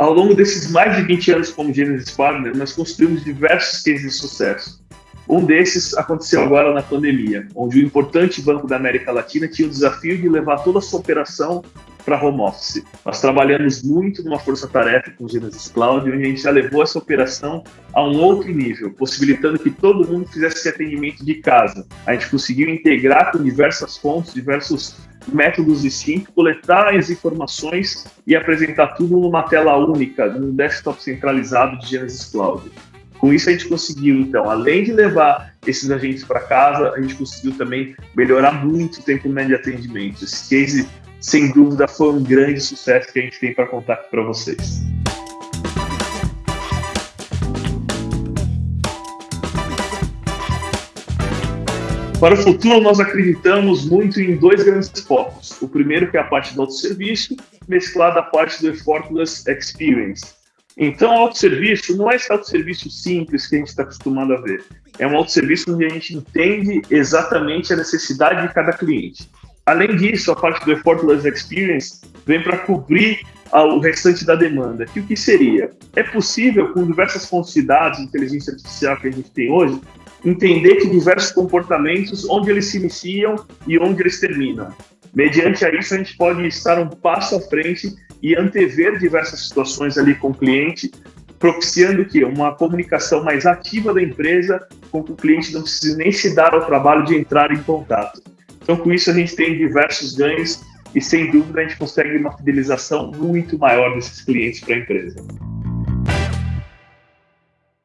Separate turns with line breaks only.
Ao longo desses mais de 20 anos como Genesis Partner, nós construímos diversos cases de sucesso. Um desses aconteceu agora na pandemia, onde o importante banco da América Latina tinha o desafio de levar toda a sua operação para home office. Nós trabalhamos muito numa força-tarefa com o Genesis Cloud, onde a gente já levou essa operação a um outro nível, possibilitando que todo mundo fizesse esse atendimento de casa. A gente conseguiu integrar com diversas fontes, diversos métodos distintos, coletar as informações e apresentar tudo numa tela única, num desktop centralizado de Genesis Cloud. Com isso, a gente conseguiu, então, além de levar esses agentes para casa, a gente conseguiu também melhorar muito o tempo médio de atendimento. Esse case, sem dúvida, foi um grande sucesso que a gente tem para contar aqui para vocês. Para o futuro, nós acreditamos muito em dois grandes focos. O primeiro, que é a parte do autosserviço, mesclada à parte do effortless experience então, autosserviço não é esse autosserviço simples que a gente está acostumado a ver. É um autosserviço onde a gente entende exatamente a necessidade de cada cliente. Além disso, a parte do Effortless Experience vem para cobrir o restante da demanda. Que o que seria? É possível, com diversas fontes de inteligência artificial que a gente tem hoje, entender que diversos comportamentos, onde eles se iniciam e onde eles terminam. Mediante a isso, a gente pode estar um passo à frente e antever diversas situações ali com o cliente, propiciando que uma comunicação mais ativa da empresa, com que o cliente não precise nem se dar ao trabalho de entrar em contato. Então, com isso, a gente tem diversos ganhos e, sem dúvida, a gente consegue uma fidelização muito maior desses clientes para a empresa.